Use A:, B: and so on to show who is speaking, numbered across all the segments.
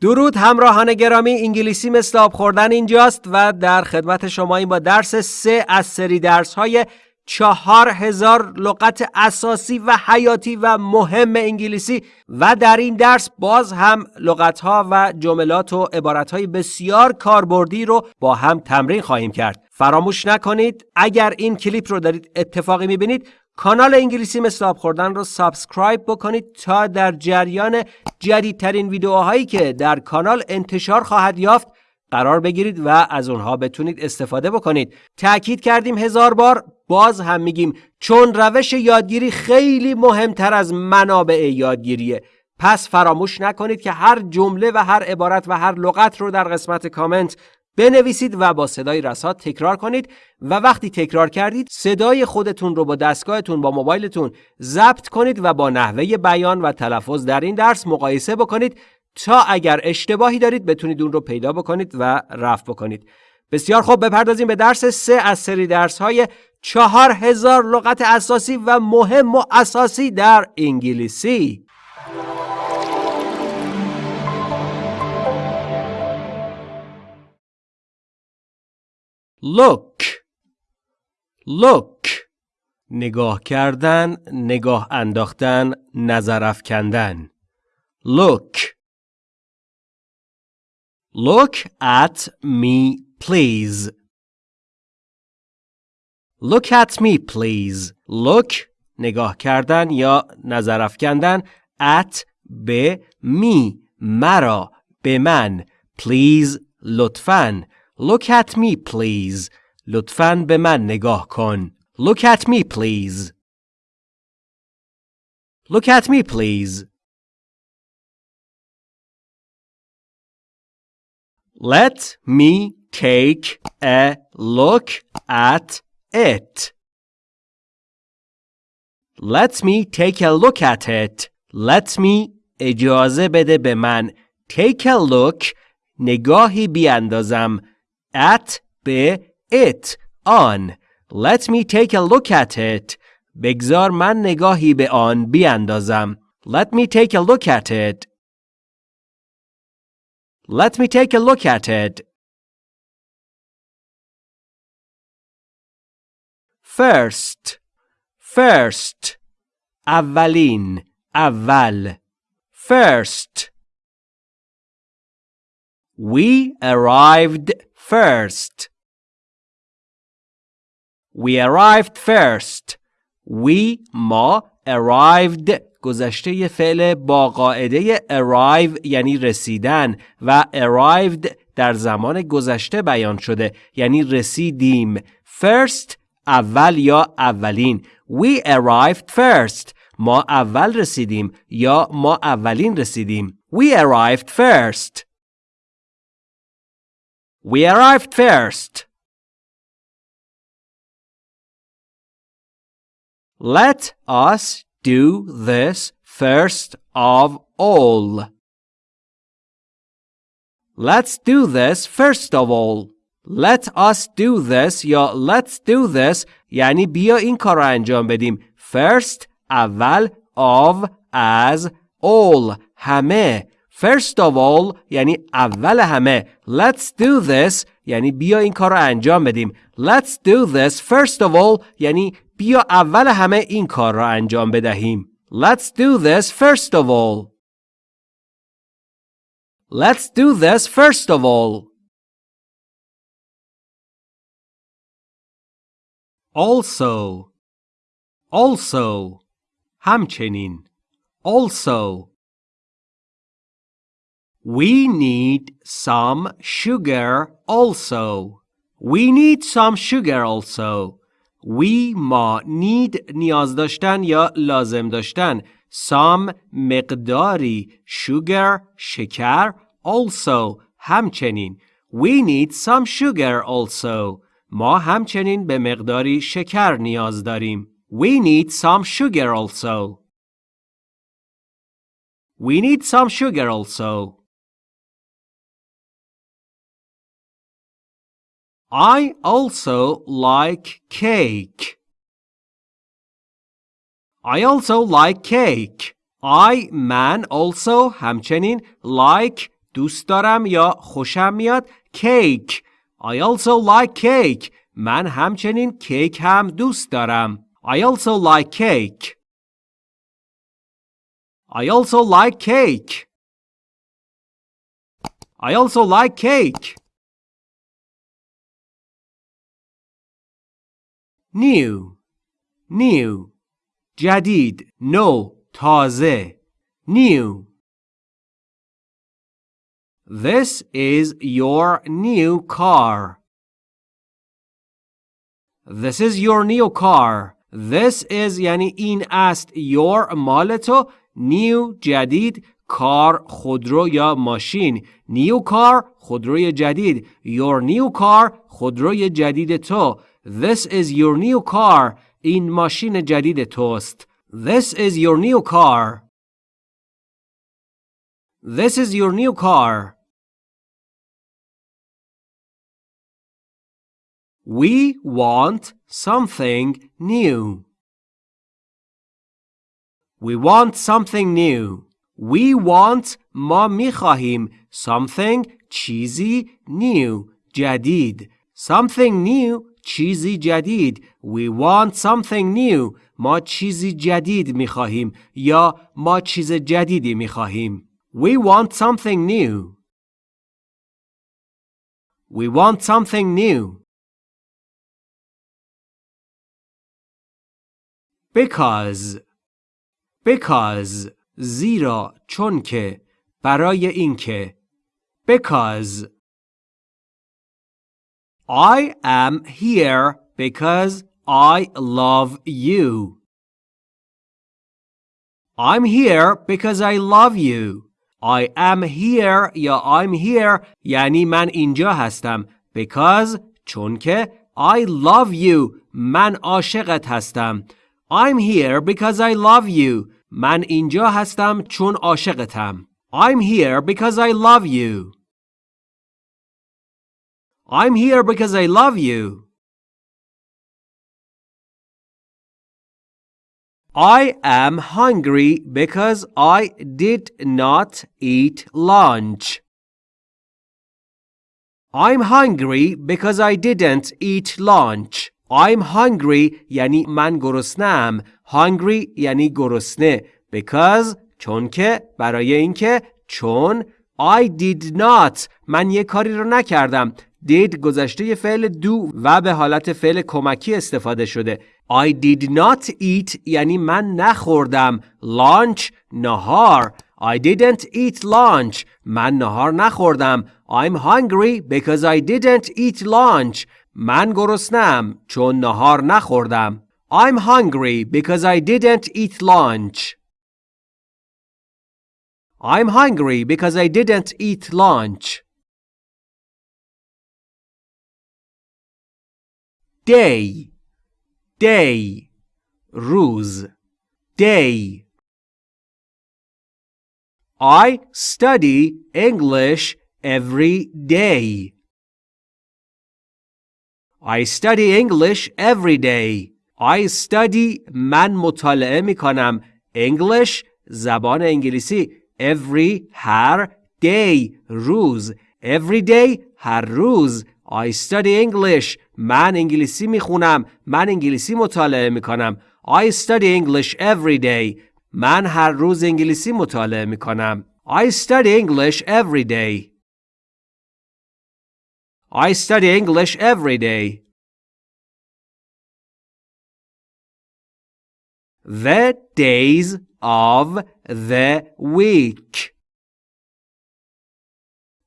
A: درود همراهان گرامی انگلیسی مثل آب خوردن اینجاست و در خدمت شما این با درس سه از سری درس های چهار هزار لغت اساسی و حیاتی و مهم انگلیسی و در این درس باز هم لغت ها و جملات و عبارت های بسیار کاربردی رو با هم تمرین خواهیم کرد. فراموش نکنید اگر این کلیپ رو دارید اتفاقی می‌بینید کانال انگلیسی مثل آب خوردن رو subscribe بکنید تا در جریان جدیدترین ویدیوهایی که در کانال انتشار خواهد یافت قرار بگیرید و از اونها بتونید استفاده بکنید. تأکید کردیم هزار بار باز هم میگیم چون روش یادگیری خیلی مهمتر از منابع یادگیریه. پس فراموش نکنید که هر جمله و هر عبارت و هر لغت رو در قسمت کامنت بنویسید و با صدای رسات تکرار کنید و وقتی تکرار کردید صدای خودتون رو با دستگاهتون با موبایلتون ضبط کنید و با نحوه بیان و تلفظ در این درس مقایسه بکنید تا اگر اشتباهی دارید بتونید اون رو پیدا بکنید و رفع بکنید. بسیار خوب بپردازیم به درس سه از سری درس های چهار هزار لغت اساسی و مهم و اساسی در انگلیسی. Look. Look. نگاه کردن نگاه انداختن نظر افکندن. Look. Look at me please. Look at me please. Look. نگاه کردن یا نظر افکندن. At به می مرا. به من. Please. لطفاً. Look at me please. لطفاً به من نگاه کن. Look at me please. Look at me please. Let me take a look at it. Let me take a look at it. Let me اجازه بده به من. Take a look نگاهی بیاندازم. at به it آن Let me take a look at it بگذار من نگاهی به آن بیاندازم Let me take a look at it Let me take a look at it First First اولین اول First We arrived first. We arrived first. We ما arrived. گذشته فعل با قاعده arrive یعنی رسیدن و arrived در زمان گذشته بیان شده یعنی رسیدیم. First اول یا اولین. We arrived first. ما اول رسیدیم یا ما اولین رسیدیم. We arrived first. We arrived first. Let us do this first of all. Let's do this first of all. Let us do this یا let's do this یعنی بیا این کار رو انجام بدیم. First اول of as all همه First of all یعنی اول همه Let's do this یعنی بیا این کار رو انجام بدیم Let's do this first of all یعنی بیا اول همه این کار را انجام بدهیم Let's do this first of all Let's do this first of all Also Also همچنین Also We need some sugar also. We need some sugar also. We ما need نیاز داشتن یا لازم داشتن. Some مقداری sugar شکر also همچنین. We need some sugar also. ما همچنین به مقداری شکر نیاز داریم. We need some sugar also. We need some sugar also. I also like cake. I also like cake. I من also همچنین like دوست دارم یا خوشم میاد کیک I also like cake من همچنین کیک هم دوست دارم I also like cake I also like cake I also like cake New new جدید نو تازه new This is your new car. This is your new car. This is یعنی این است your مال تو new جدید کار خودرو یا ماشین new car خودروی جدید your new car خودروی جدید تو This is your new car این ماشین جدید توست This is your new car This is your new car We want something new. We want something new. We want ما میخواهیم something چیزی new جدید something new چیزی جدید We want something new ما چیزی جدید می‌خواهیم یا ما چیز جدیدی می‌خواهیم We want something new We want something new because because زیرا چون که برای اینکه because I am here because I love you I'm here because I love you I am here یا I'm here یعنی من اینجا هستم because چون که I love you من عاشقت هستم I'm here because I love you. من اینجا هستم چون عاشقتم. I'm here because I love you. I'm here because I love you. I am hungry because I did not eat lunch. I'm hungry because I didn't eat lunch. I'm hungry یعنی من گرسنم hungry یعنی گرسنه because چون که برای اینکه چون I did not من یه کاری رو نکردم did گذشته فعل دو و به حالت فعل کمکی استفاده شده I did not eat یعنی من نخوردم lunch نهار I didn't eat lunch من نهار نخوردم I'm hungry because I didn't eat lunch من گرسنم چون نهار نخوردم. I'm hungry because I didn't eat lunch. I'm hungry because I didn't eat lunch. Day Day روز Day I study English every day. I study English every day. I study من مطالعه می کنم English زبان انگلیسی every هر day روز every day هر روز I study English من انگلیسی می خونم من انگلیسی مطالعه می کنم I study English every day من هر روز انگلیسی مطالعه می کنم I study English every day I study English every day. The days of the week.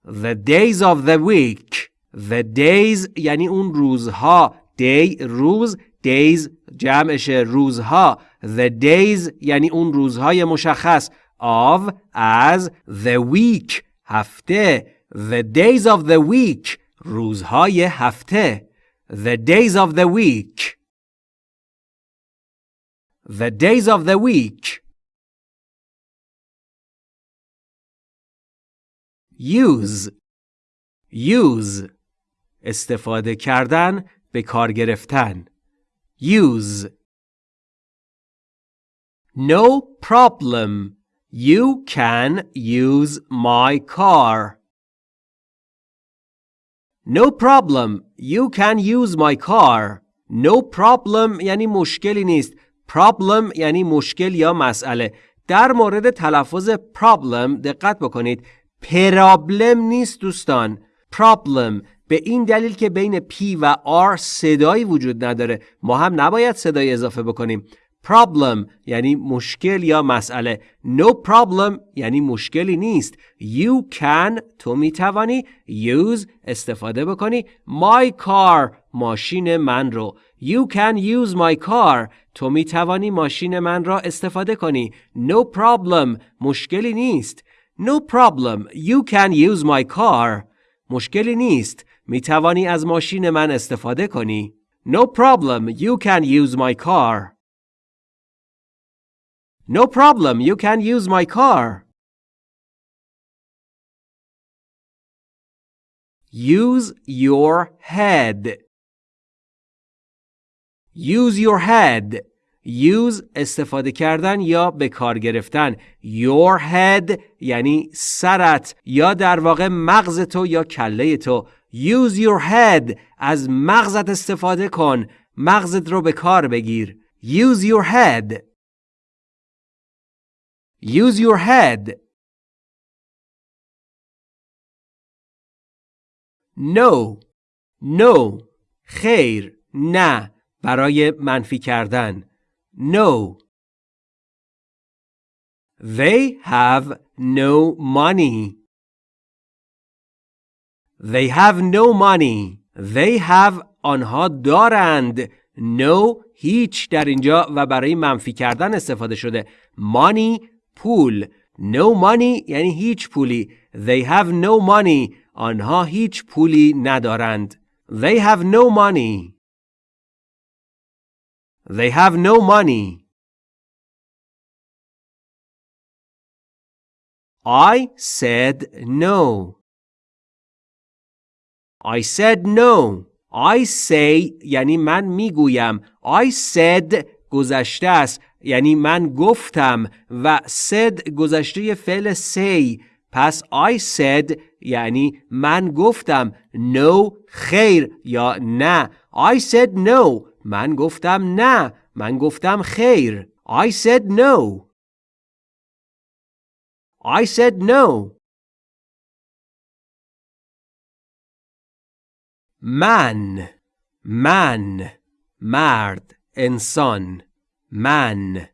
A: The days of the week. The days یعنی اون روزها. Day روز. Days جمعش روزها. The days یعنی اون روزهای مشخص. Of as the week. هفته. The days of the week. روزهای هفته The days of the week The days of the week Use Use استفاده کردن به کار گرفتن Use No problem You can use my car No problem. You can use my car. No problem یعنی مشکلی نیست. Problem یعنی مشکل یا مسئله. در مورد تلفظ problem دقت بکنید. پرابلم نیست دوستان. Problem به این دلیل که بین P و R صدایی وجود نداره ما هم نباید صدای اضافه بکنیم. Problem یعنی مشکل یا مسئله. No problem یعنی مشکلی نیست. You can تو می‌توانی use استفاده بکنی. My car ماشین من رو. You can use my car تو می‌توانی ماشین من را استفاده کنی. No problem مشکلی نیست. No problem you can use my car مشکلی نیست. می توانی از ماشین من استفاده کنی No problem you can use my car No problem, you can use my car. Use your head. Use your head. Use استفاده کردن یا به کار گرفتن. Your head یعنی سرت یا در واقع مغز تو یا کله تو. Use your head از مغزت استفاده کن. مغزت رو به کار بگیر. Use your head. Use your head. No. No. خیر. نه. برای منفی کردن. No. They have no money. They have no money. They have آنها دارند. No هیچ در اینجا و برای منفی کردن استفاده شده. Money پول no money یعنی هیچ پولی they have no money آنها هیچ پولی ندارند they have no money they have no money I said no I said no. I say یعنی من می‌گویم. I said گذشته است. یعنی من گفتم. و said گذشته فعل say. پس I said یعنی من گفتم. No خیر یا نه. I said no. من گفتم نه. من گفتم خیر. I said no. I said no. من من مرد انسان man.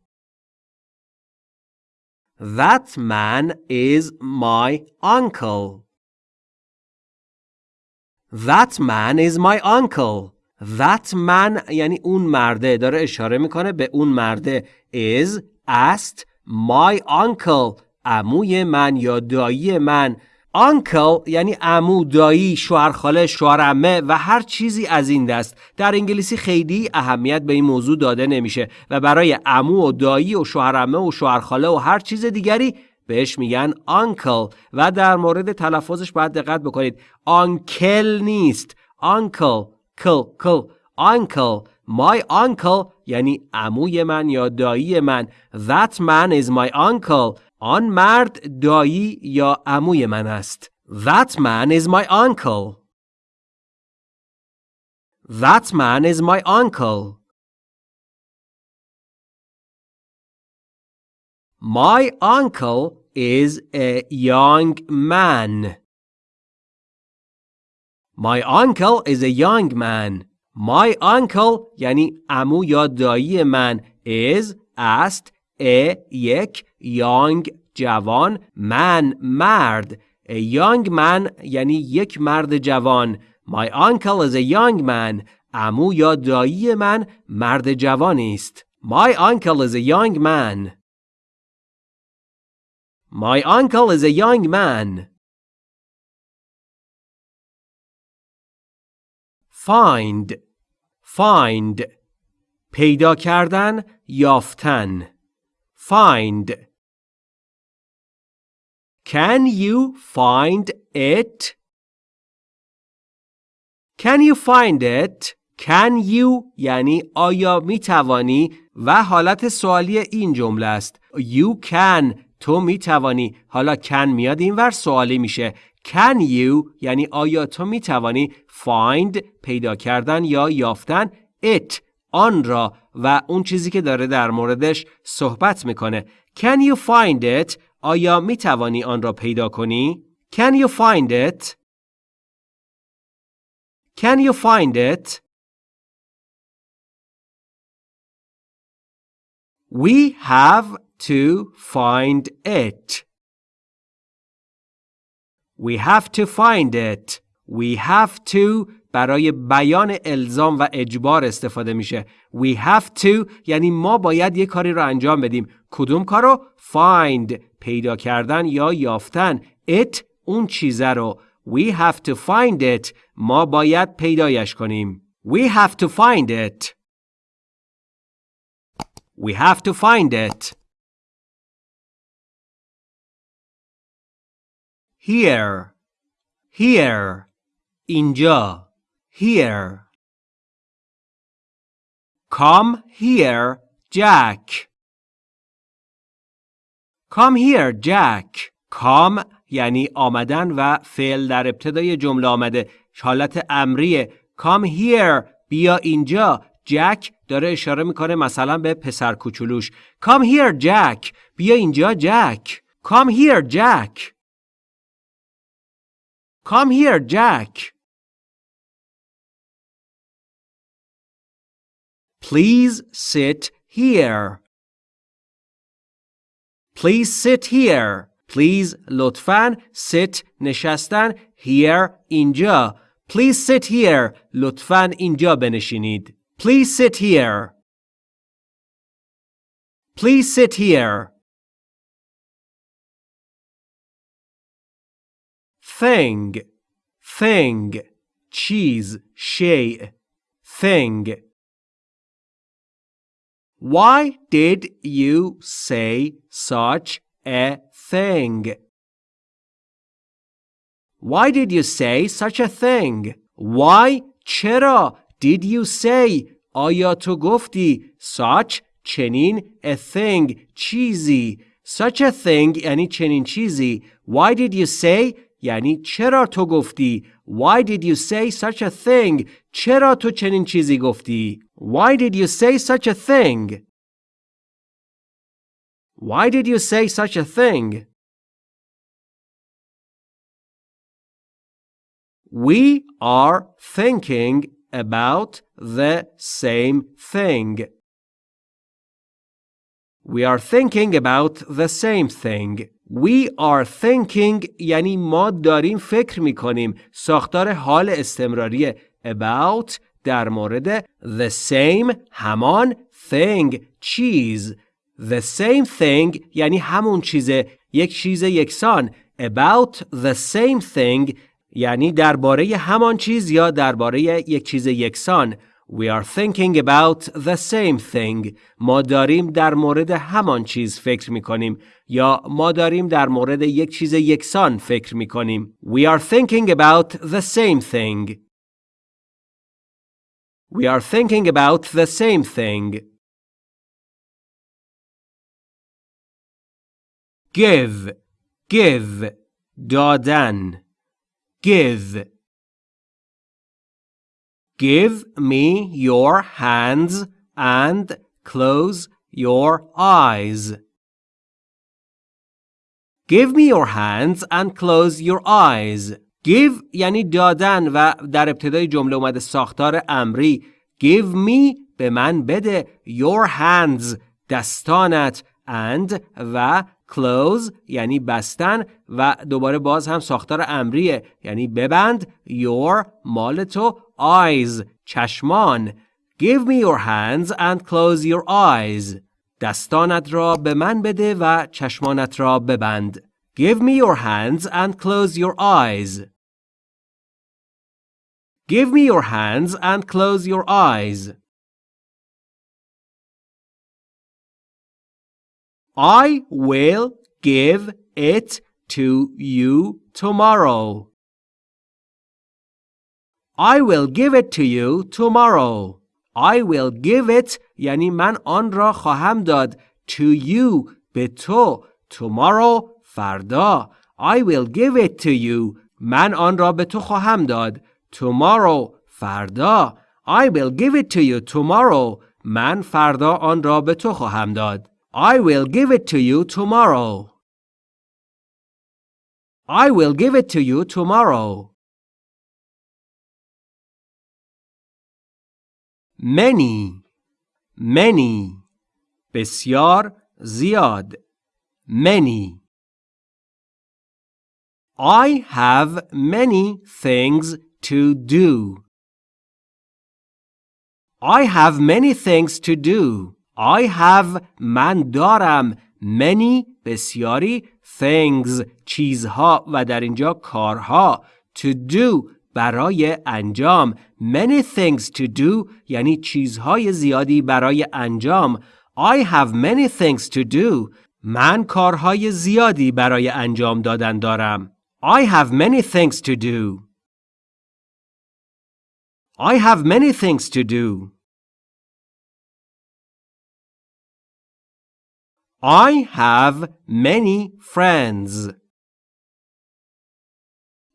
A: That man is my uncle. That man is my uncle. That man یعنی اون مرده داره اشاره می‌کنه به اون مرده is است my uncle عموی من یا دایی من uncle یعنی عمو، دایی، شوهرخاله، شوهرعمه و هر چیزی از این دست. در انگلیسی خیلی اهمیت به این موضوع داده نمیشه و برای عمو و دایی و شوهرعمه و شوهرخاله و هر چیز دیگری بهش میگن uncle و در مورد تلفظش باید دقت بکنید. uncle نیست. uncle کل کل uncle my uncle یعنی عموی من یا دایی من that man is my uncle آن مرد دایی یا عموی من است. That man is my uncle. That man is my uncle. My uncle is a young man. My uncle is a young man. My uncle یعنی عمو یا دایی من is است a یک young جوان man مرد a young man یعنی یک مرد جوان my uncle is a young man امو یا دایی من مرد جوانی است my uncle is a young man my uncle is a young man find find پیدا کردن یافتن find Can you find it? Can you find it? Can you یعنی آیا می توانی و حالت سوالی این جمله است. You can تو می توانی. حالا can میاد این ور سوالی میشه. Can you یعنی آیا تو می توانی find پیدا کردن یا یافتن it آن را و اون چیزی که داره در موردش صحبت می‌کنه. Can you find it آیا می توانی آن را پیدا کنی؟ Can you find it? Can you find it? We have to find it. We have to find it. We have to برای بیان الزام و اجبار استفاده میشه. We have to یعنی ما باید یه کاری رو انجام بدیم. کدوم کارو؟ Find پیدا کردن یا یافتن. It اون چیزه رو. We have to find it. ما باید پیدایش کنیم. We have to find it. We have to find it. Here. Here. اینجا. Here. Come here, Jack. Come here, Jack. Come یعنی آمدن و فعل در ابتدای جمله آمده. حالت امریه. Come here. بیا اینجا. جک داره اشاره می‌کنه مثلا به پسر کوچولوش. Come here, Jack. بیا اینجا جک. Come here, Jack. Come here, Jack. Please sit here. Please sit here. Please لطفاً sit نشستن here اینجا. Please sit here. لطفاً اینجا بنشینید. Please sit here. Please sit here. Thing. Thing. چیز. شیء. Thing. Why did you say such a thing? Why did you say such a thing? Why چرا did you say آیا تو گفتی such چنین a thing چیزی such a thing یعنی چنین چیزی why did you say یعنی چرا تو گفتی why did you say such a thing چرا تو چنین چیزی گفتی why did you say such a thing why did you say such a thing We are thinking about the same thing. We are thinking about the same thing. We are thinking یعنی ما داریم فکر می کنیم. ساختار حال استمراری about در مورد the same همان thing چیز. The same thing یعنی همون چیزه یک چیز یکسان. About the same thing یعنی درباره همان چیز یا درباره یک چیز یکسان We are thinking about the same thing. ما داریم در مورد همان چیز فکر می کنیم یا ما داریم در مورد یک چیز یکسان فکر می کنیم. We are thinking about the same thing. We are thinking about the same thing. Give, give, دادن. give. Give me your hands and close your eyes. Give me your hands and close your eyes. Give یعنی دادن و در ابتدای جمله اومده ساختار امری. Give me به من بده. Your hands دستانت. And و close یعنی بستن و دوباره باز هم ساختار امریه. یعنی ببند. Your مال تو. Eyes چشمان. Give me your hands and close your eyes. دستانت را به من بده و چشمانت را ببند. Give me your hands and close your eyes. give me your hands and close your eyes I will give it to you tomorrow. I will give it to you tomorrow. I will give it یعنی من آن را خواهم داد to you به تو tomorrow فردا I will give it to you من آن را به تو خواهم داد. Tomorrow فردا. I will give it to you tomorrow. من فردا آن را به تو خواهم داد. I will give it to you tomorrow. I will give it to you tomorrow. Many many بسیار زیاد many I have many things to do. I have many things to do. I have من دارم many بسیاری things چیزها و در اینجا کارها to do برای انجام many things to do یعنی چیزهای زیادی برای انجام I have many things to do من کارهای زیادی برای انجام دادن دارم I have many things to do I have many things to do. I have many friends.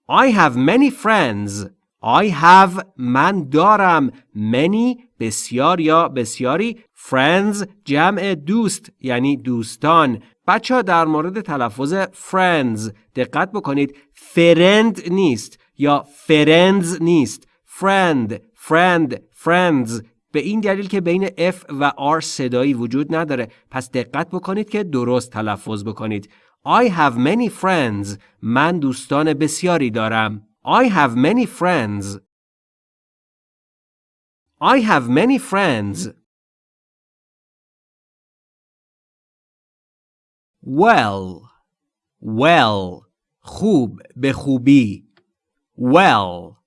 A: I have many friends. I have من دارم many بسیار یا بسیاری friends جمع دوست یعنی دوستان بچه ها در مورد تلفظ friends. دقت بکنید فرند نیست یا فرندز نیست friend friend friends به این دلیل که بین F و R صدایی وجود نداره پس دقت بکنید که درست تلفظ بکنید I have many friends. من دوستان بسیاری دارم. I have many friends. I have many friends. Well. Well. خوب به خوبی. Well.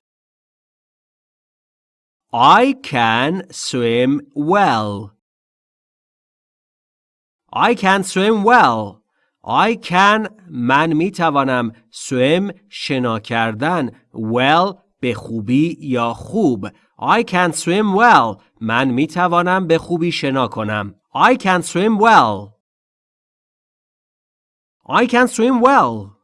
A: I can swim well. I can swim well. I can من می توانم swim شنا کردن well به خوبی یا خوب I can swim well من می توانم به خوبی شنا کنم I can swim well I can swim well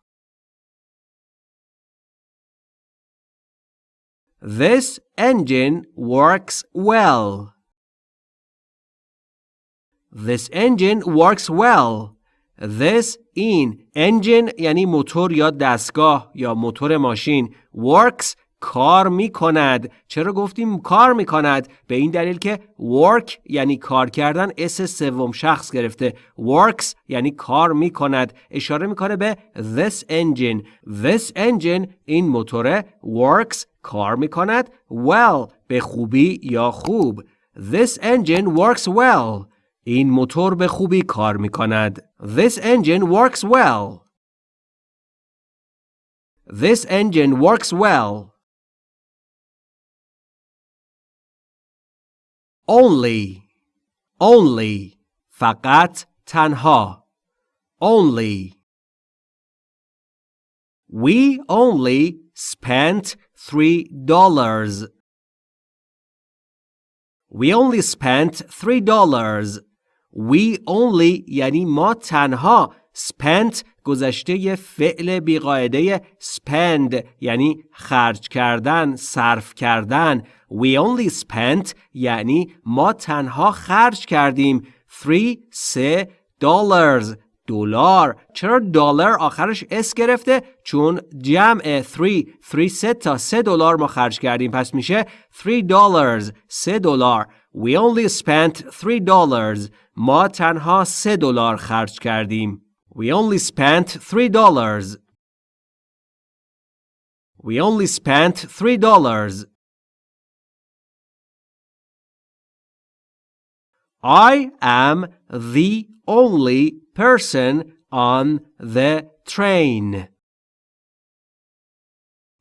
A: This engine works well. This engine works well. This این engine یعنی موتور یا دستگاه یا موتور ماشین works کار می کند چرا گفتیم کار می کند به این دلیل که work یعنی کار کردن اس سوم شخص گرفته. works یعنی کار می کند اشاره می‌کنه به this engine. This engine این موتور works کار می کند well به خوبی یا خوب this engine works well این موتور به خوبی کار می کند. This engine works well. This engine works well. Only. Only. فقط تنها. Only. We only spent three dollars. We only spent three dollars. We only یعنی ما تنها spent گذشته فعل بیقاعده spend یعنی خرج کردن صرف کردن We only spent یعنی ما تنها خرج کردیم 3 3 dollars دلار چرا دلار آخرش اس گرفته چون جمع 3 3 سه تا 3 دلار ما خرج کردیم پس میشه 3 dollars 3 دلار We only spent three dollars. ما تنها سه دلار خرج کردیم. We only spent three dollars. We only spent three dollars. I am the only person on the train.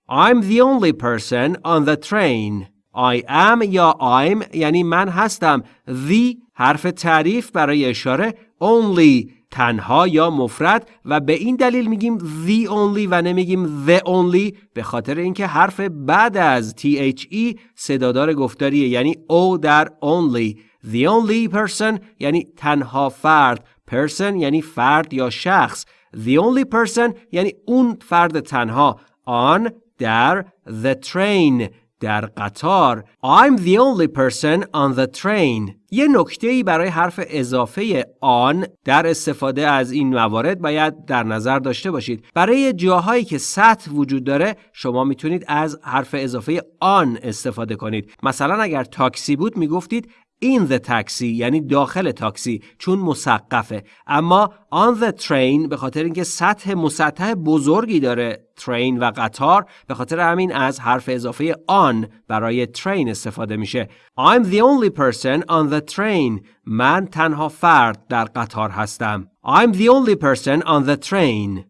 A: I'm the only person on the train. I am یا I'm یعنی من هستم the حرف تعریف برای اشاره only تنها یا مفرد و به این دلیل میگیم the only و نمیگیم the only به خاطر اینکه حرف بعد از THE صدادار گفتاریه یعنی O در only the only person یعنی تنها فرد person یعنی فرد یا شخص. The only person یعنی اون فرد تنها. on در the train در قطار. I'm the only person on the train. یه نکته ای برای حرف اضافه آن در استفاده از این موارد باید در نظر داشته باشید. برای جاهایی که سطح وجود داره شما می‌تونید از حرف اضافه آن استفاده کنید. مثلا اگر تاکسی بود می‌گفتید in the taxi یعنی داخل تاکسی چون مسقفه. اما on the train به خاطر اینکه سطح مسطح بزرگی داره train و قطار به خاطر همین از حرف اضافه on برای train استفاده میشه. I'm the only person on the train. من تنها فرد در قطار هستم. I'm the only person on the train.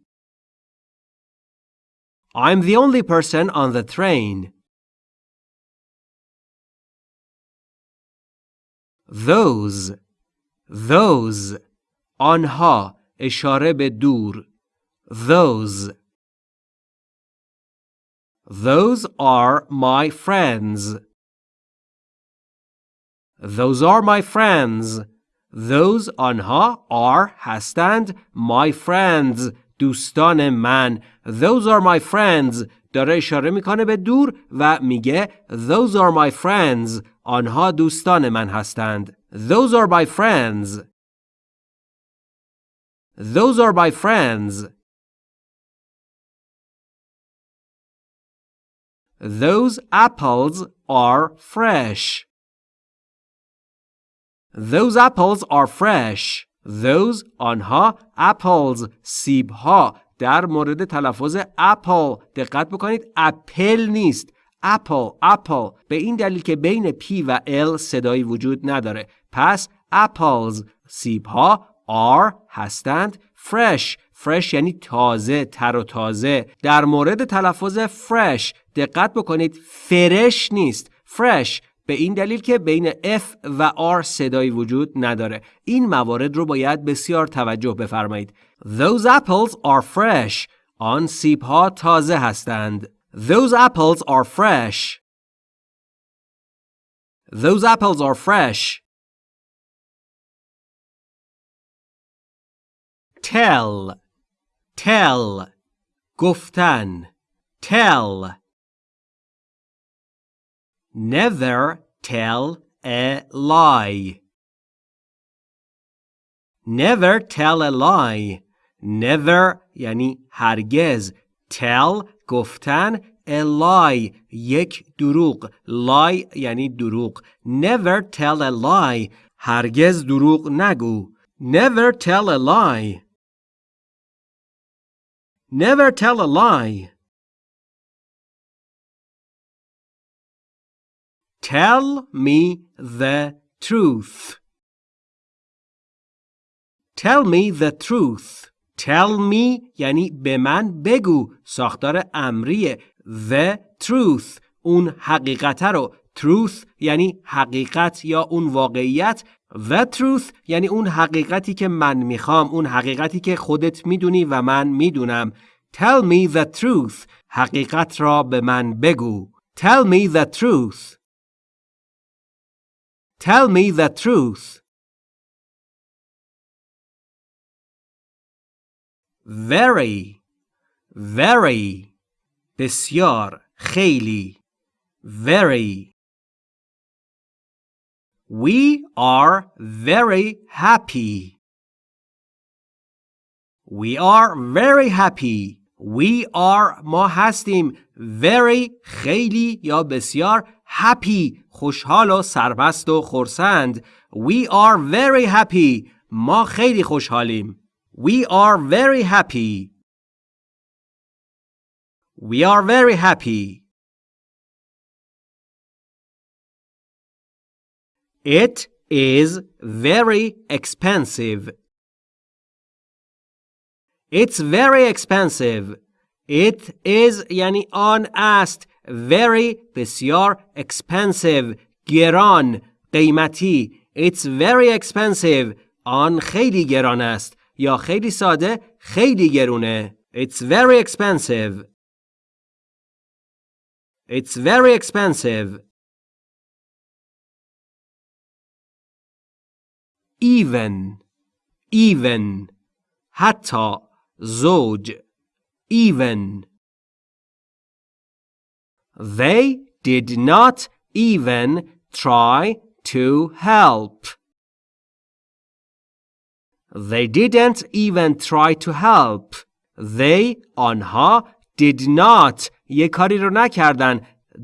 A: I'm the only person on the train. those those آنها اشاره به دور those those are my friends those are my friends those آنها are هستند my friends دوستان من those are my friends داره اشاره می‌کنه به دور و میگه those are my friends آنها دوستان من هستند those are my friends those are my friends those apples are fresh those apples are fresh those آنها apples سیب ها در مورد تلفظ اپل دقت بکنید. اپل نیست. apple apple به این دلیل که بین p و l صدایی وجود نداره. پس اپلز سیب ها are هستند. Fresh fresh یعنی تازه تر و تازه. در مورد تلفظ fresh دقت بکنید. فرش نیست. Fresh به این دلیل که بین F و R صدایی وجود نداره. این موارد رو باید بسیار توجه بفرمایید. Those apples are fresh. آن سیب ها تازه هستند. Those apples are fresh. Those apples are fresh. Tell. Tell. گفتن. Tell. Never tell a lie. Never tell a lie. Never یعنی هرگز. Tell گفتن a lie یک دروغ. Lie یعنی دروغ. Never tell a lie. هرگز دروغ نگو. Never tell a lie. Never tell a lie. Tell me the truth. Tell me the truth. Tell me یعنی به من بگو. ساختار امریه The truth. اون حقیقت رو. Truth یعنی حقیقت یا اون واقعیت. The truth یعنی اون حقیقتی که من می‌خوام. اون حقیقتی که خودت می‌دونی و من می‌دونم. Tell me the truth. حقیقت را به من بگو. Tell me the truth. Tell me the truth. Very, very. بسیار, خیلی. Very. We are very happy. We are very happy. We are ما هستیم very خیلی یا بسیار happy خوشحال و سرمست و خرسند We are very happy ما خیلی خوشحالیم We are very happy We are very happy It is very expensive It's very expensive It is یعنی آن است very بسیار expensive گران قیمتی It's very expensive آن خیلی گران است یا خیلی ساده خیلی گرونه It's very expensive It's very expensive even even حتی زوج even They did not even try to help. They didn't even try to help. They آنها did not یه کاری رو نکردن.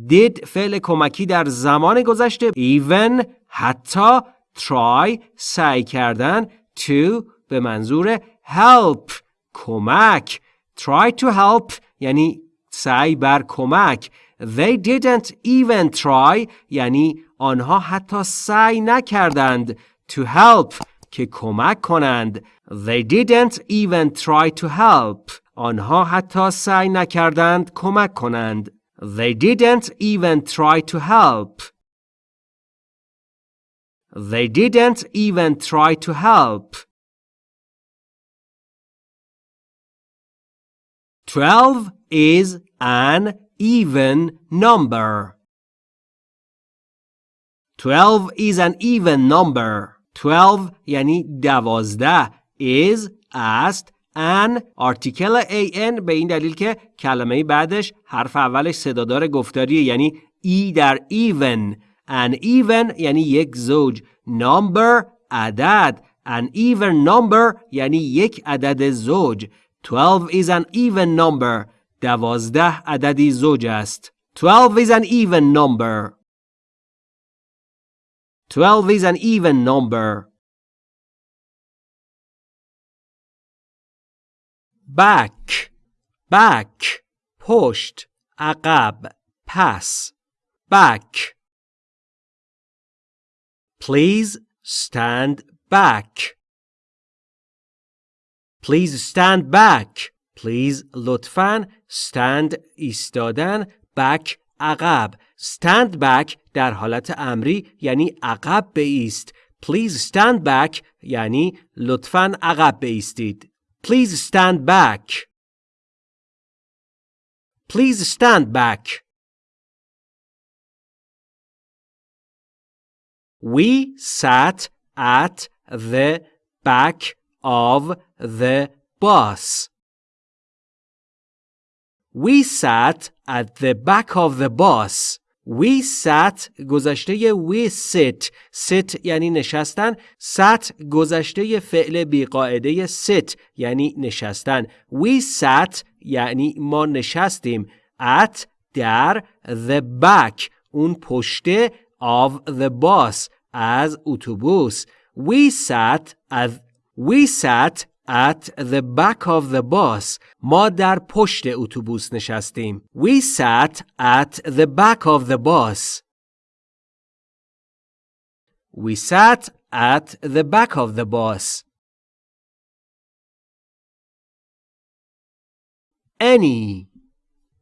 A: did فعل کمکی در زمان گذشته even حتی try سعی کردن to به منظور help کمک try to help یعنی سعی بر کمک they didn't even try یعنی آنها حتی سعی نکردند to help که کمک کنند they didn't even try to help آنها حتی سعی نکردند کمک کنند they didn't even try to help they didn't even try to help 12 is an even number. 12 is an even number. 12 یعنی دوازده is است an article an به این دلیل که کلمه بعدش حرف اولش صدادار گفتاریه یعنی ای در even an even یعنی یک زوج number عدد an even number یعنی یک عدد زوج 12 is an even number. دوازده عددی زوج است. 12 is an even number. 12 is an even number. back back پشت عقب پس back please stand back Please stand back. Please لطفاً stand ایستادن back عقب stand back در حالت امری یعنی عقب بایست Please stand back یعنی لطفاً عقب بایستید Please stand back Please stand back We sat at the back of the bus. We sat at the back of the bus. We sat گذشته we sit sit یعنی نشستن sat گذشته فعل بیقاعده sit یعنی نشستن We sat یعنی ما نشستیم at در the back اون پشته of the bus از اتوبوس We sat at We sat at the back of the bus. ما در پشت اتوبوس نشستیم. We sat at the back of the bus. We sat at the back of the bus. Any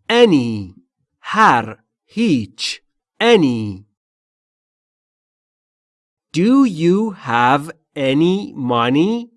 A: any هر هیچ any Do you have any money?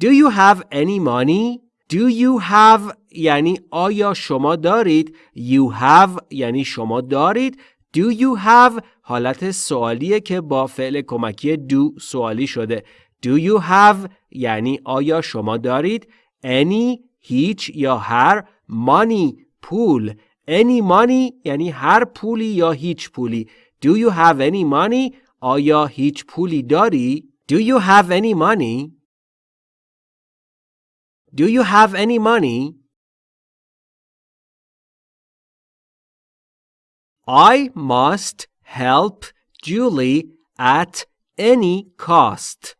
A: Do you have any money? Do you have یعنی آیا شما دارید؟ You have یعنی شما دارید. Do you have حالت سوالیه که با فعل کمکی do سوالی شده. Do you have یعنی آیا شما دارید؟ Any هیچ یا هر money پول. Any money یعنی هر پولی یا هیچ پولی. Do you have any money آیا هیچ پولی داری؟ Do you have any money? Do you have any money? I must help Julie at any cost.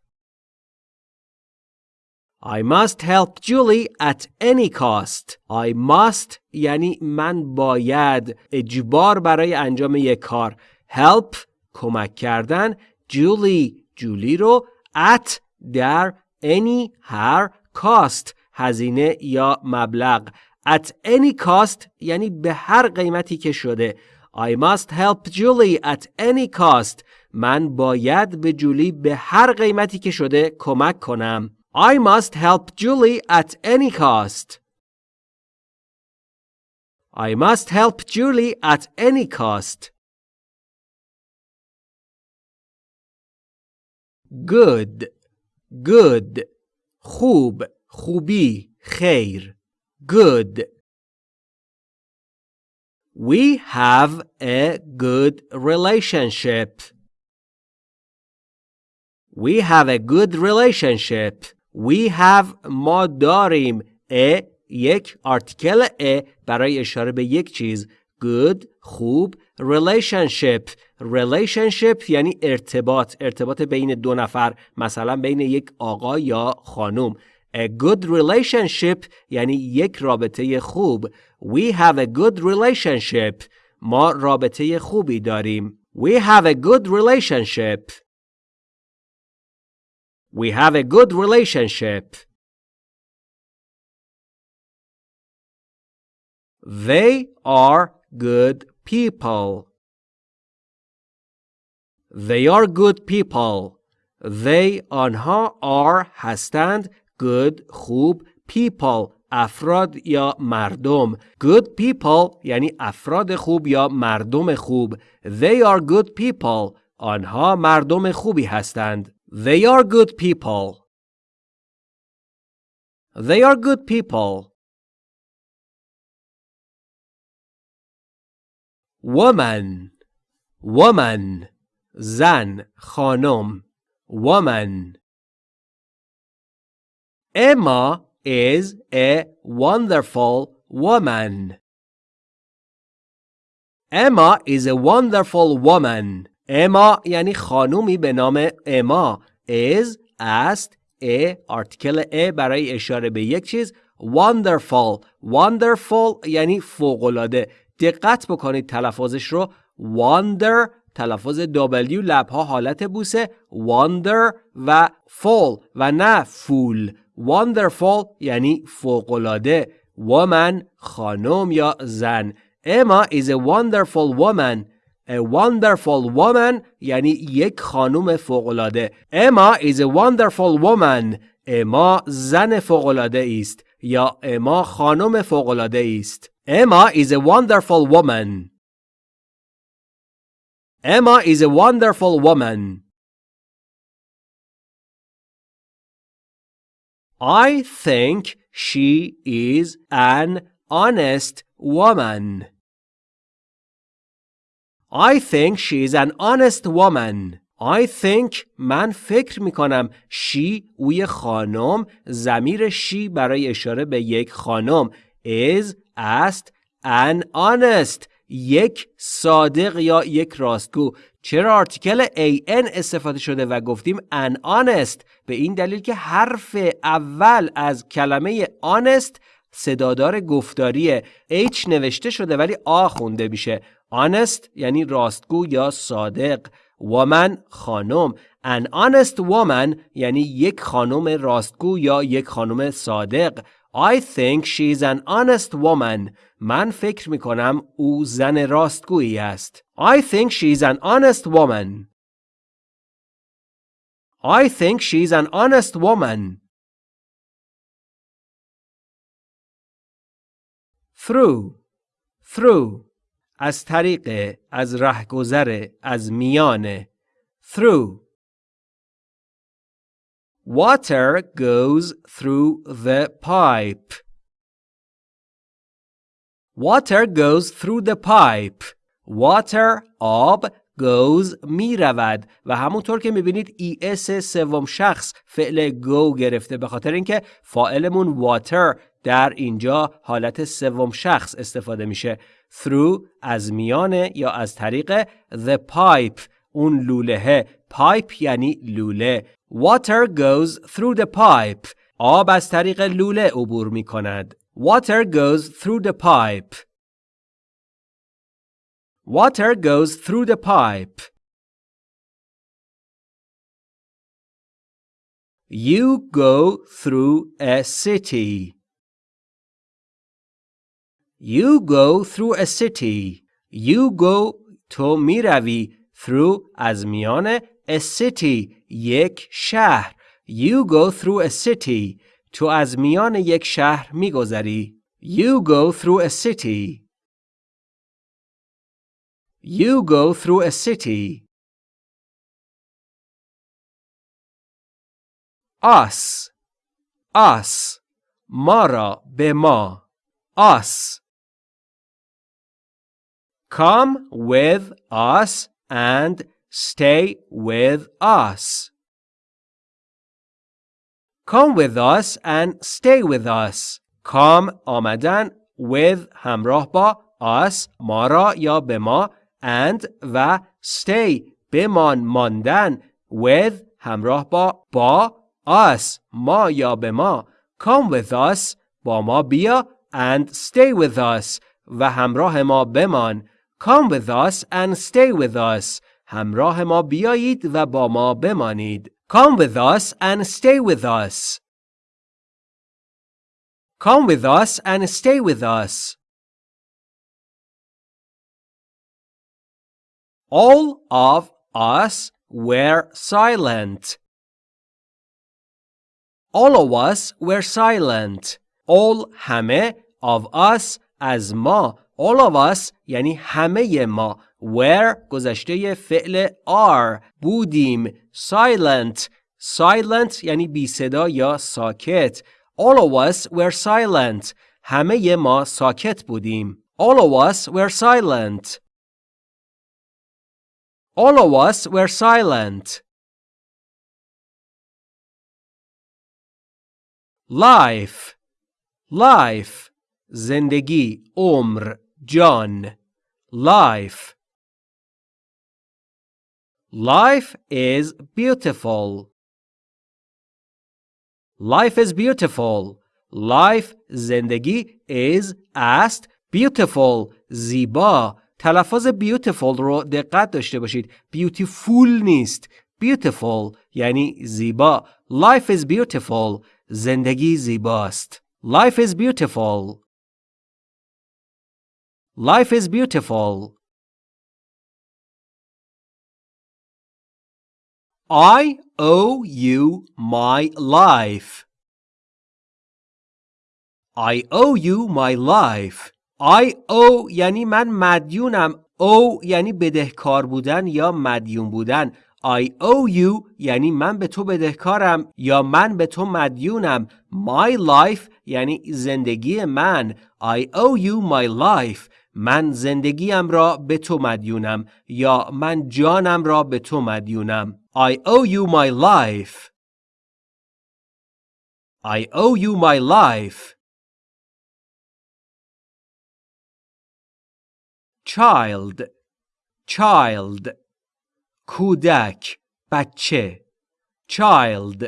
A: I must help Julie at any cost. I must یعنی من باید اجبار برای انجام یک کار. Help کمک کردن جولی جولی رو at در any هر cost هزینه یا مبلغ at any cost یعنی به هر قیمتی که شده I must help Julie at any cost من باید به جولی به هر قیمتی که شده کمک کنم I must help Julie at any cost I must help Julie at any cost good good خوب خوبی خیر good We have a good relationship. We have a good relationship. We have ما داریم a یک آرتیکل a برای اشاره به یک چیز good خوب relationship relationship یعنی ارتباط ارتباط بین دو نفر مثلا بین یک آقا یا خانم A good relationship یعنی یک رابطه خوب We have a good relationship ما رابطه خوبی داریم We have a good relationship We have a good relationship They are good people. They are good people. They آنها are هستند good خوب people افراد یا مردم good people یعنی افراد خوب یا مردم خوب They are good people آنها مردم خوبی هستند They are good people They are good people woman woman زن خانم woman Emma is a wonderful woman. Emma is a wonderful woman. Emma یعنی خانومی به نام اما is است a article a برای اشاره به یک چیز wonderful wonderful یعنی فوقالعاده دقت بکنید تلفظش رو wonder تلفظ W لبها حالت بوسه wonder و fall و نه فول wonderful یعنی فوقالعاده woman خانم یا زن Emma is a wonderful woman A wonderful woman یعنی یک خانم فوقالعاده Emma is a wonderful woman اما زن فوقالعاده است یا اما خانم فوقالعاده است Emma is a wonderful woman. Emma is a wonderful woman. I think she is an honest woman. I think she is an honest woman. I think من فکر می کنم she اوی خانم زمیر she برای اشاره به یک خانم is است an honest یک صادق یا یک راستگو. چرا آرتیکل an استفاده شده و گفتیم an honest به این دلیل که حرف اول از کلمه honest صدادار گفتاریه. H نوشته شده ولی آ خونده میشه. honest یعنی راستگو یا صادق. woman خانم. an honest woman یعنی یک خانم راستگو یا یک خانم صادق. I think she's an honest woman. من فکر می کنم او زن راستگویی است. I think she's an honest woman. I think she's an honest woman. Through through از طریق از رهگذر از میان through Water goes through the pipe. Water goes through the pipe. Water آب goes می رود و همونطور که می‌بینید اس سوم شخص فعل go گرفته به خاطر اینکه فاعلمون water در اینجا حالت سوم شخص استفاده میشه through از میانه یا از طریق the pipe اون لوله pipe یعنی لوله Water goes through the pipe. آب از طریق لوله عبور می کند. Water goes through the pipe. Water goes through the pipe. You go through a city. You go through a city. You go تو میروی through از میان a city یک شهر You go through a city تو از میان یک شهر میگذری You go through a city You go through a city Us Us ما را به ما Us Come with us and stay with us. Come with us and stay with us. Come آمدن with همراه با us ما را یا به ما and و stay بمان ماندن with همراه با با us ما یا به ما come with us با ما بیا and stay with us و همراه ما بمان come with us and stay with us همراه ما بیایید و با ما بمانید come with us and stay with us come with us and stay with us all of us were silent all of us were silent all همه of us از ما all of us یعنی همه ما were گذشته فعل are بودیم silent silent یعنی بی صدا یا ساکت all of us were silent همه ما ساکت بودیم all of us were silent all of us were silent life life زندگی عمر جان life life is beautiful life is beautiful life زندگی is است beautiful زیبا تلفظ beautiful رو دقت داشته باشید beautiful نیست beautiful یعنی زیبا life is beautiful زندگی زیباست life is beautiful life is beautiful I owe you my life. I owe you my life. I owe یعنی من مدیونم owe یعنی بدهکار بودن یا مدیون بودن I owe you یعنی من به تو بدهکارم یا من به تو مدیونم My life یعنی زندگی من I owe you my life. من زندگیم را به تو مدیونم یا من جانم را به تو مدیونم I owe you my life I owe you my life child child کودک بچه child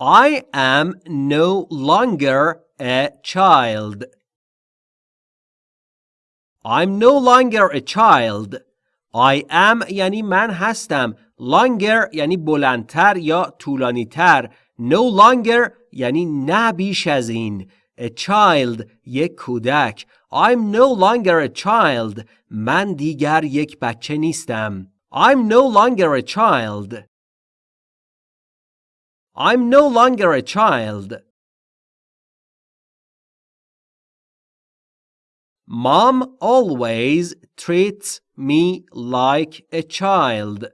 A: I am no longer a child I'm no longer a child I am یعنی من هستم longer یعنی بلندتر یا طولانیتر no longer یعنی نه بیش از این a child یک کودک I'm no longer a child من دیگر یک بچه نیستم I'm no longer a child I'm no longer a child Mom always treats me like a child.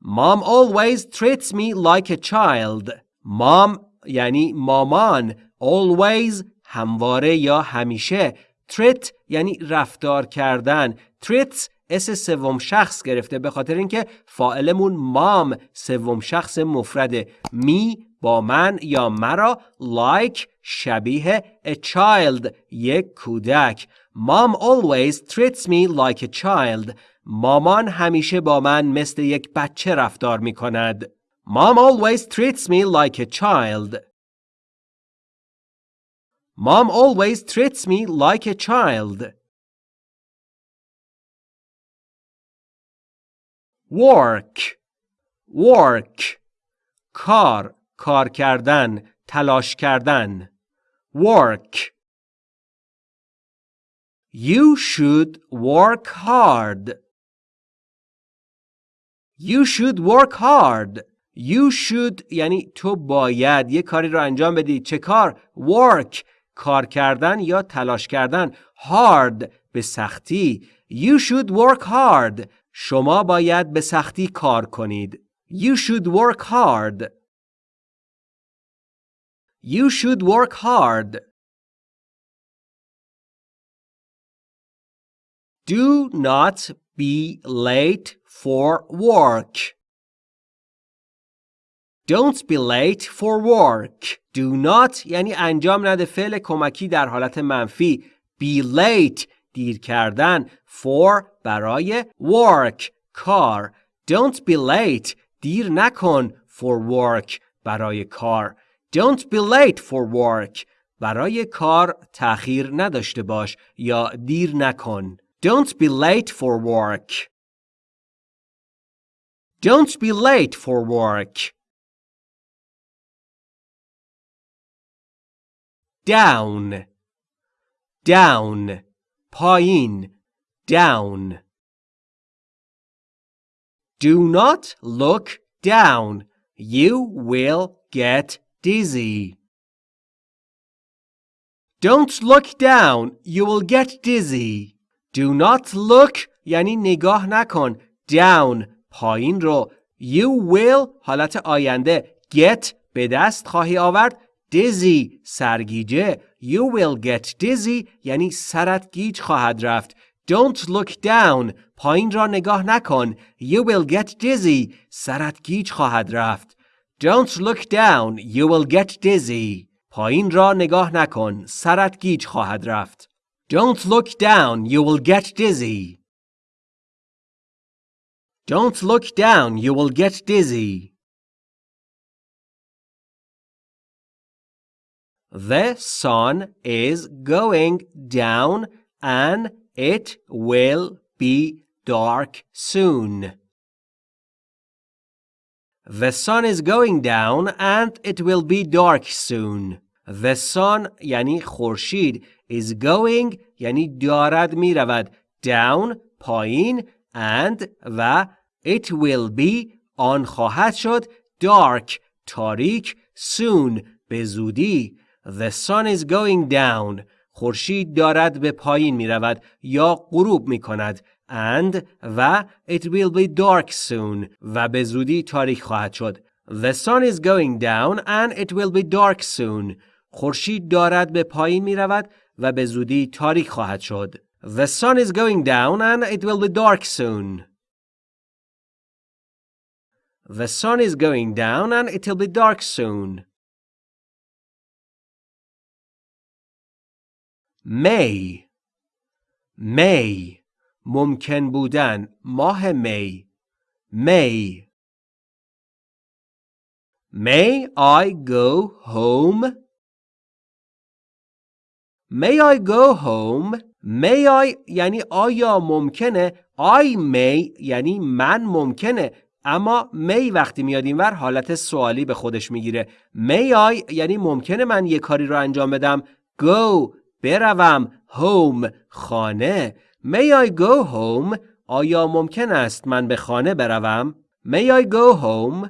A: Mom always treats me like a child. Mom یعنی مامان always همواره یا همیشه treat یعنی رفتار کردن treats اس سوم شخص گرفته به خاطر اینکه فاعلمون مام سوم شخص مفرده. می با من یا مرا like شبیه a child یک کودک. Mom always treats me like a child. مامان همیشه با من مثل یک بچه رفتار می کند Mom always treats me like a child. Mom always treats me like a child. Work work کار کار کردن تلاش کردن work You should work hard You should work hard You should یعنی تو باید یه کاری رو انجام بدی چه کار؟ work کار کردن یا تلاش کردن hard به سختی You should work hard شما باید به سختی کار کنید You should work hard You should work hard Do not be late for work. Don't be late for work. Do not یعنی انجام نده فعل کمکی در حالت منفی. Be late دیر کردن. For برای work کار. Don't be late دیر نکن for work برای کار. Don't be late for work برای کار تأخیر نداشته باش یا دیر نکن. Don't be late for work. Don't be late for work. down down پایین down Do not look down. You will get dizzy. Don't look down. You will get dizzy. Do not look یعنی نگاه نکن. Down پایین رو. You will حالت آینده. Get به دست خواهی آورد. Dizzy سرگیجه. You will get dizzy یعنی سرت گیج خواهد رفت. Don't look down. پایین را نگاه نکن. You will get dizzy. سرت گیج خواهد رفت. Don't look down. You will get dizzy. پایین را نگاه نکن. سرت گیج خواهد رفت. Don't look down. You will get dizzy. Don't look down. You will get dizzy. The sun is going down and it will be dark soon. The sun is going down and it will be dark soon. The sun یعنی خورشید is going یعنی دارد می رود down پایین and و it will be آن خواهد شد dark تاریک soon به زودی The sun is going down خورشید دارد به پایین می رود یا غروب می کند and و it will be dark soon و به زودی تاریک خواهد شد The sun is going down and it will be dark soon خورشید دارد به پایین می رود و به زودی تاریک خواهد شد The sun is going down and it will be dark soon The sun is going down and it will be dark soon May May ممکن بودن ماه می. May May I go home? May I go home? May I یعنی آیا ممکنه؟ I may یعنی من ممکنه. اما می وقتی میاد اینور حالت سوالی به خودش می‌گیره. May I یعنی ممکنه من یه کاری رو انجام بدم. Go بروم home خانه May I go home آیا ممکن است من به خانه بروم May I go home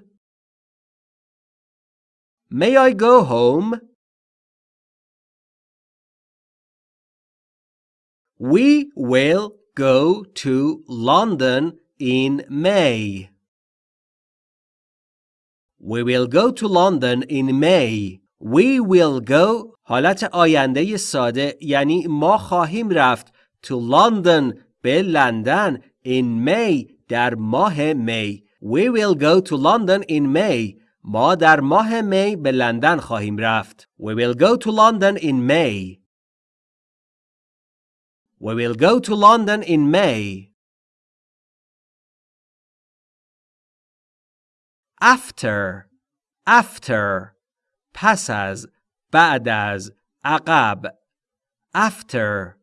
A: May I go home We will go to London in May. We will go to London in May. We will go حالت آینده ساده یعنی ما خواهیم رفت to London به لندن in May در ماه می. We will go to London in May. ما در ماه می به لندن خواهیم رفت. We will go to London in May. We will go to London in May. After after پس از بعد از عقب after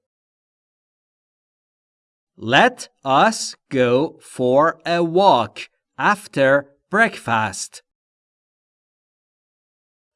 A: Let us go for a walk after breakfast.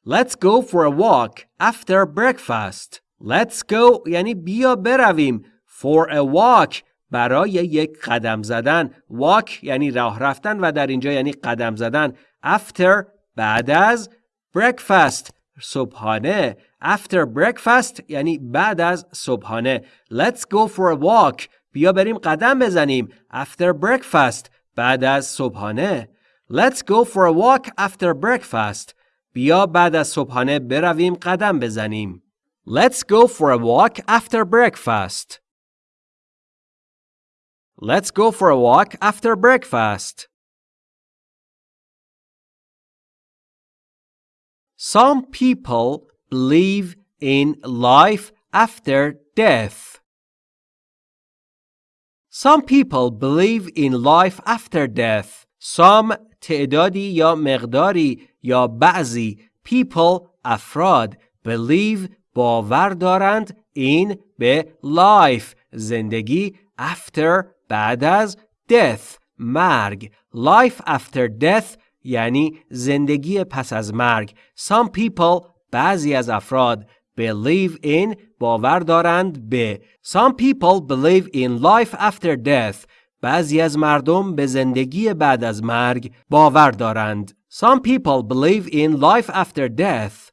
A: Let's go for a walk after breakfast. Let's go یعنی بیا برویم for a walk برای یک قدم زدن walk یعنی راه رفتن و در اینجا یعنی قدم زدن after بعد از breakfast صبحانه after breakfast یعنی بعد از صبحانه let's go for a walk بیا بریم قدم بزنیم after breakfast بعد از صبحانه let's go for a walk after breakfast بیا بعد از صبحانه برویم قدم بزنیم let's go for a walk after breakfast Let's go for a walk after breakfast. Some people believe in life after death. Some people believe in life after death. Some تعدادی یا مقداری یا بعضی people افراد believe باور دارند این به life زندگی after بعد از death مرگ life after death یعنی زندگی پس از مرگ some people بعضی از افراد believe in باور دارند به some people believe in life after death بعضی از مردم به زندگی بعد از مرگ باور دارند some people believe in life after death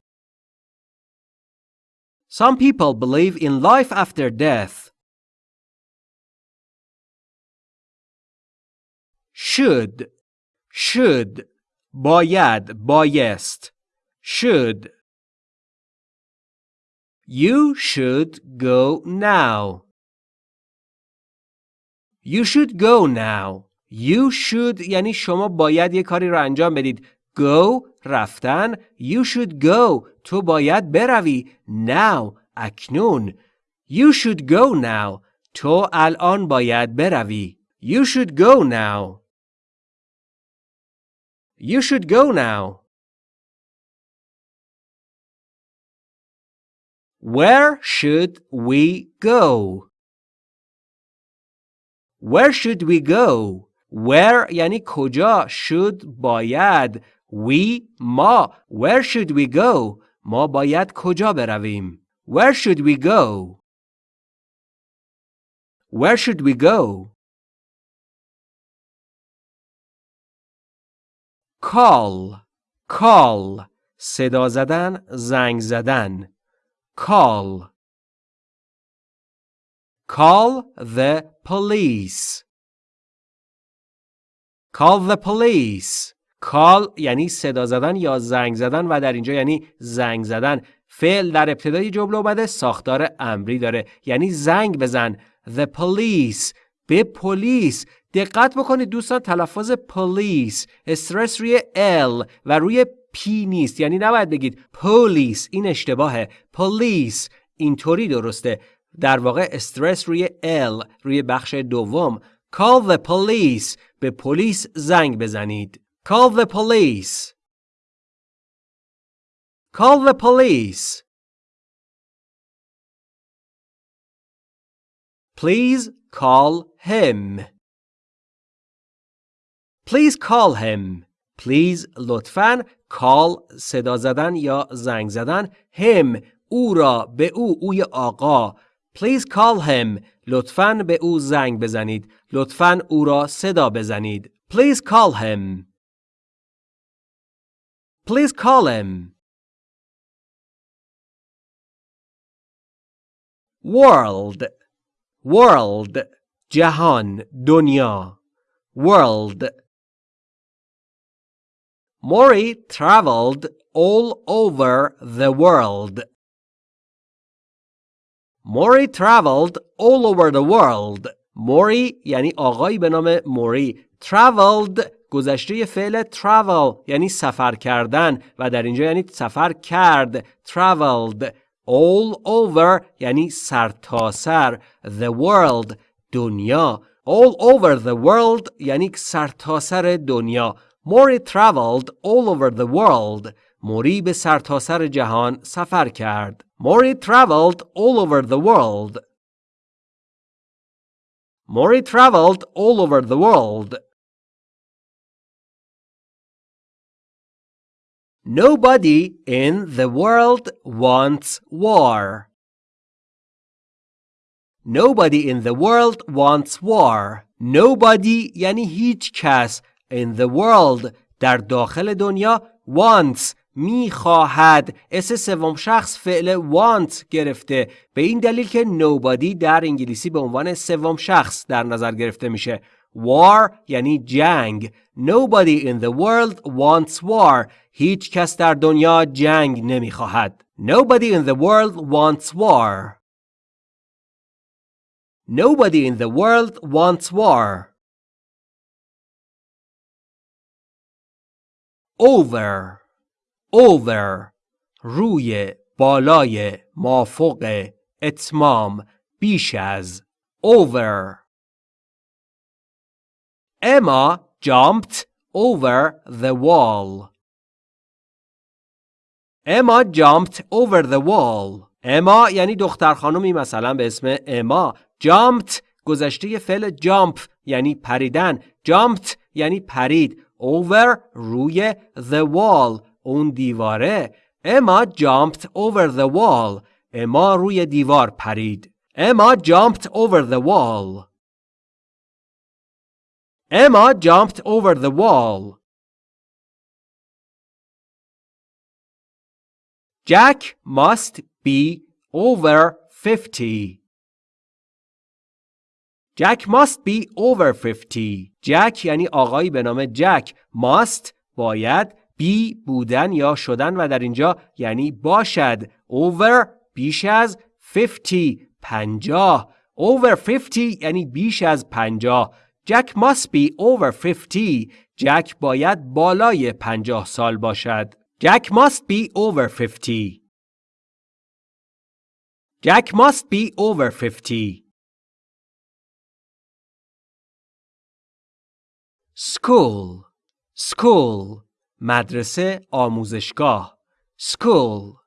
A: some people believe in life after death should should باید بایست should You should go now. You should go now. You should یعنی شما باید یه کاری رو انجام بدید. Go رفتن. You should go. تو باید بروی. Now اکنون. You should go now. تو الان باید بروی. You should go now. You should go now. Where should we go? Where should we go? Where یعنی کجا should باید we ما Where should we go? ما باید کجا برویم Where should we go? Where should we go? Call Call صدا زدن زنگ زدن Call. Call the police. Call the police. Call یعنی صدا زدن یا زنگ زدن و در اینجا یعنی زنگ زدن. فعل در ابتدای جمله اومده ساختار امری داره یعنی زنگ بزن. The police. به پلیس. دقت بکنید دوستان تلفظ پلیس استرس روی L و روی پی نیست. یعنی نباید بگید پلیس این اشتباهه. پلیس اینطوری درسته. در واقع استرس روی ال روی بخش دوم. call the police. به پلیس زنگ بزنید. call the police. call the police. please call him. Please call him please لطفاً call صدا زدن یا زنگ زدن him او را به او اوی آقا please call him لطفاً به او زنگ بزنید لطفاً او را صدا بزنید please call him please call him world world جهان دنیا world Mori traveled all over the world. Mori traveled all over the world. Mori یعنی آقایی به نام موری. Traveled گذشته فعل travel یعنی سفر کردن و در اینجا یعنی سفر کرد. Traveled all over یعنی سرتاسر. سر. The world دنیا. All over the world یعنی سرتاسر دنیا. Mori traveled all over the world. موری به سرتاسر سر جهان سفر کرد. Mori traveled all over the world. Mori traveled all over the world. Nobody in the world wants war. Nobody in the world wants war. Nobody یعنی هیچ کس in the world در داخل دنیا wants می‌خواهد. اس سوم شخص فعل want گرفته. به این دلیل که nobody در انگلیسی به عنوان سوم شخص در نظر گرفته میشه. war یعنی جنگ. nobody in the world wants war. هیچ کس در دنیا جنگ نمی‌خواهد. nobody in the world wants war. Nobody in the world wants war. Over over روی بالای مافوق اتمام بیش از over Emma jumped over the wall. Emma jumped over the wall. اما یعنی دختر خانمی مثلا به اسم اما jumped گذشته فعل jump یعنی پریدن jumped یعنی پرید over روی the wall اون دیواره اما jumped over the wall اما روی دیوار پرید اما jumped over the wall Emma jumped over the wall. Jack must be over 50. Jack must be over 50. Jack یعنی آقایی به نام جک. must باید be بودن یا شدن و در اینجا یعنی باشد. over بیش از 50 پنجاه. over 50 یعنی بیش از پنجاه. Jack must be over 50. جک باید بالای پنجاه سال باشد. Jack must be over 50. Jack must be over 50. School School مدرسه آموزشگاه School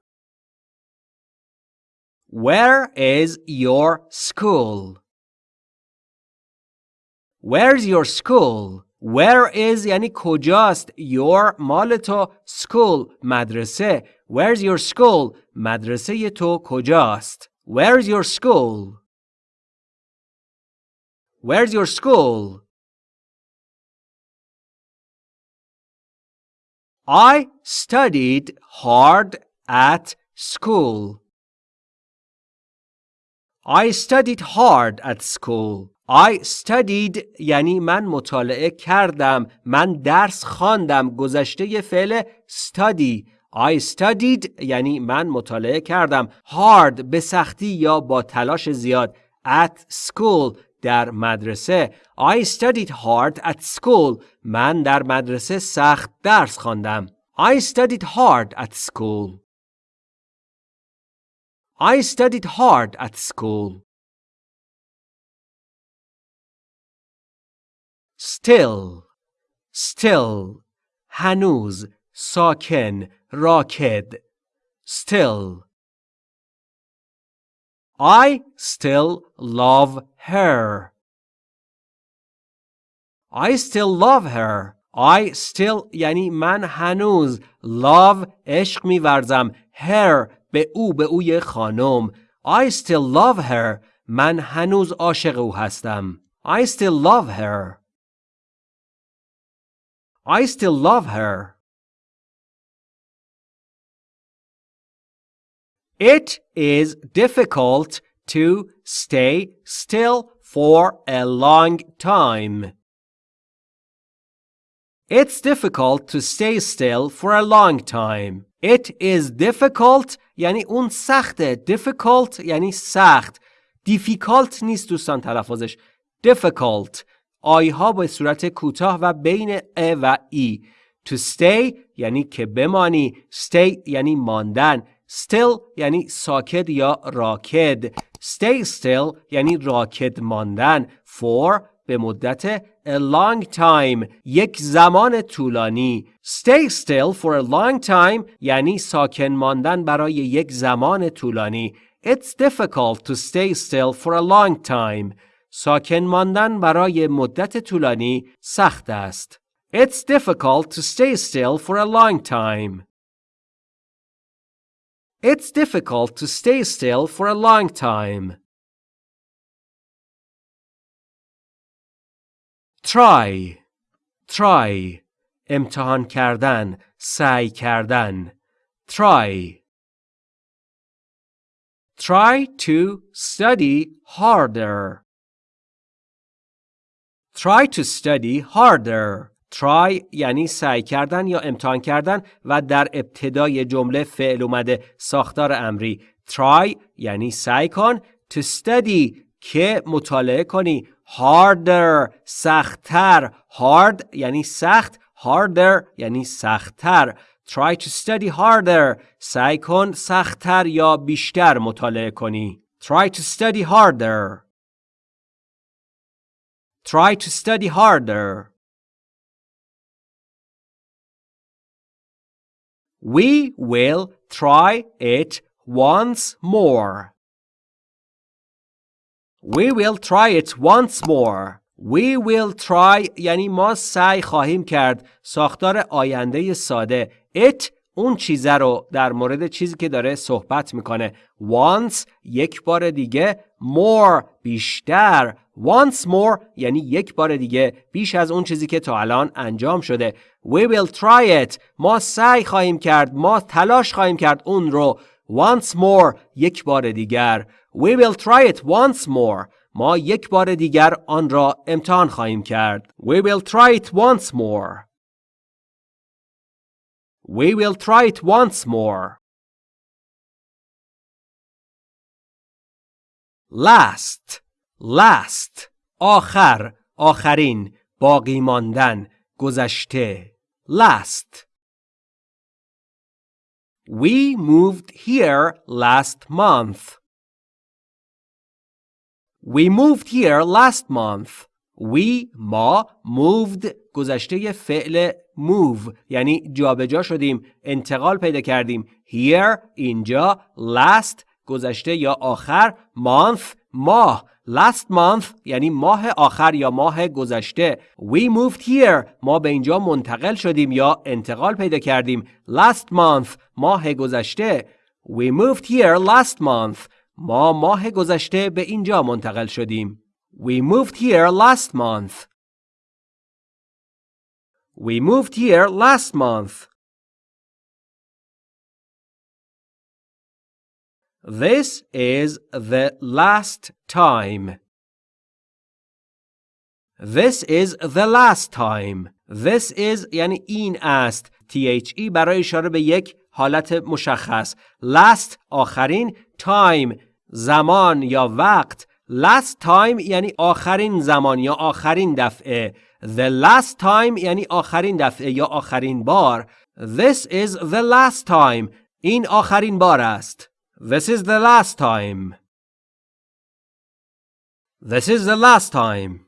A: Where is your school? Where's your school? Where is یعنی کجاست your مال تو school مدرسه Where's your school مدرسه تو کجاست Where's your school Where's your school I studied hard at school I studied hard at school I studied یعنی من مطالعه کردم من درس خواندم گذشته فعل study I studied یعنی من مطالعه کردم hard به سختی یا با تلاش زیاد at school در مدرسه I studied hard at school من در مدرسه سخت درس خواندم I studied hard at school I studied hard at school still still هنوز ساکن راکد still I still love her I still love her I still یعنی من هنوز love عشق میورزم her به او به اوی خانم I still love her من هنوز عاشق او هستم I still love her I still love her. It is difficult to stay still for a long time. It's difficult to stay still for a long time. It is difficult یعنی اون سخته. Difficult یعنی سخت. Difficult نیست دوستان تلفظش. Difficult. آیها به صورت کوتاه و بین ا و ای to stay یعنی که بمانی stay یعنی ماندن Still یعنی ساکت یا راکد stay still یعنی راکد ماندن for به مدت a long time یک زمان طولانی stay still for a long time یعنی ساکن ماندن برای یک زمان طولانی It's difficult to stay still for a long time ساکن ماندن برای مدت طولانی سخت است. It's difficult to stay still for a long time. It's difficult to stay still for a long time. Try try امتحان کردن سعی کردن try Try to study harder. Try to study harder. Try یعنی سعی کردن یا امتحان کردن و در ابتدای جمله فعل اومده. ساختار امری. Try یعنی سعی کن. To study که مطالعه کنی. Harder سختتر. Hard یعنی سخت. Harder یعنی سختتر. Try to study harder. سعی کن سختتر یا بیشتر مطالعه کنی. Try to study harder. Try to study harder. We will try it once more. We will try it once more. We will try یعنی ما سعی خواهیم کرد ساختار آینده ساده it اون چیزه رو در مورد چیزی که داره صحبت می‌کنه. Once یک بار دیگه. More بیشتر. Once more یعنی یک بار دیگه. بیش از اون چیزی که تا الان انجام شده. We will try it. ما سعی خواهیم کرد. ما تلاش خواهیم کرد اون رو. Once more یک بار دیگر. We will try it once more. ما یک بار دیگر آن را امتحان خواهیم کرد. We will try it once more. We will try it once more. Last last آخر آخرین باقی ماندن گذشته last We moved here last month. We moved here last month. We ما moved گذشته فعل move. یعنی جابجا شدیم انتقال پیدا کردیم. Here اینجا last گذشته یا آخر month ماه. Last month یعنی ماه آخر یا ماه گذشته. We moved here. ما به اینجا منتقل شدیم یا انتقال پیدا کردیم. Last month ماه گذشته. We moved here last month. ما ماه گذشته به اینجا منتقل شدیم. We moved here last month. We moved here last month. This is the last time. This is the last time. This is یعنی این است. THE برای اشاره به یک حالت مشخص. Last آخرین time زمان یا وقت last time یعنی آخرین زمان یا آخرین دفعه The last time یعنی آخرین دفعه یا آخرین بار. This is the last time. این آخرین بار است. This is the last time. This is the last time.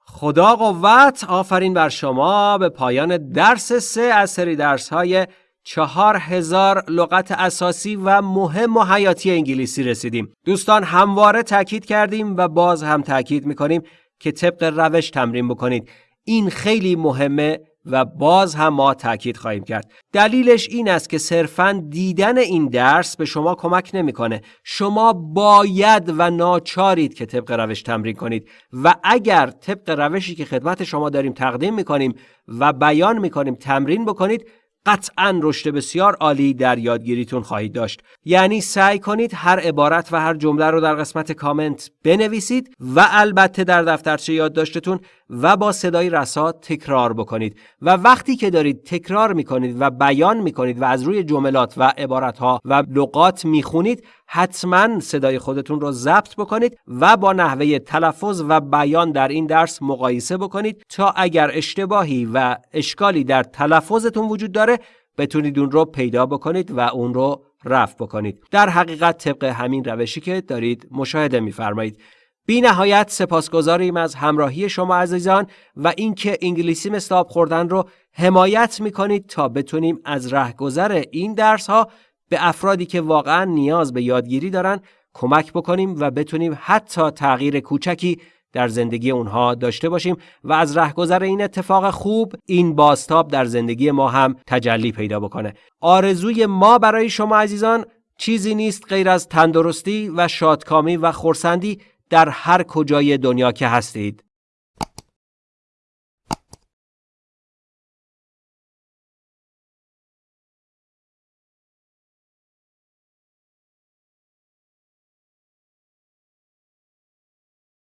A: خدا قوت آفرین بر شما. به پایان درس سه از سری درس های چهار هزار لغت اساسی و مهم و حیاتی انگلیسی رسیدیم. دوستان همواره تاکید کردیم و باز هم تاکید می‌کنیم که طبق روش تمرین بکنید. این خیلی مهمه و باز هم ما تاکید خواهیم کرد. دلیلش این است که صرفا دیدن این درس به شما کمک نمی‌کنه. شما باید و ناچارید که طبق روش تمرین کنید و اگر طبق روشی که خدمت شما داریم تقدیم می‌کنیم و بیان می‌کنیم تمرین بکنید قطعا رشد بسیار عالی در یادگیریتون خواهید داشت. یعنی سعی کنید هر عبارت و هر جمله رو در قسمت کامنت بنویسید و البته در دفترچه یادداشتتون و با صدای رسا تکرار بکنید. و وقتی که دارید تکرار می‌کنید و بیان می‌کنید و از روی جملات و عبارتها و لغات می‌خونید حتما صدای خودتون رو ضبط بکنید و با نحوه تلفظ و بیان در این درس مقایسه بکنید تا اگر اشتباهی و اشکالی در تلفظتون وجود داره بتونید اون رو پیدا بکنید و اون رو رفع بکنید. در حقیقت طبق همین روشی که دارید مشاهده میفرمایید. بی نهایت سپاسگزاریم از همراهی شما عزیزان و اینکه انگلیسی آب خوردن رو حمایت می‌کنید تا بتونیم از رهگذر این درس ها به افرادی که واقعا نیاز به یادگیری دارن کمک بکنیم و بتونیم حتی تغییر کوچکی در زندگی اونها داشته باشیم و از رهگذر این اتفاق خوب این باستاب در زندگی ما هم تجلی پیدا بکنه. آرزوی ما برای شما عزیزان چیزی نیست غیر از تندرستی و شادکامی و خورسندی در هر کجای دنیا که هستید.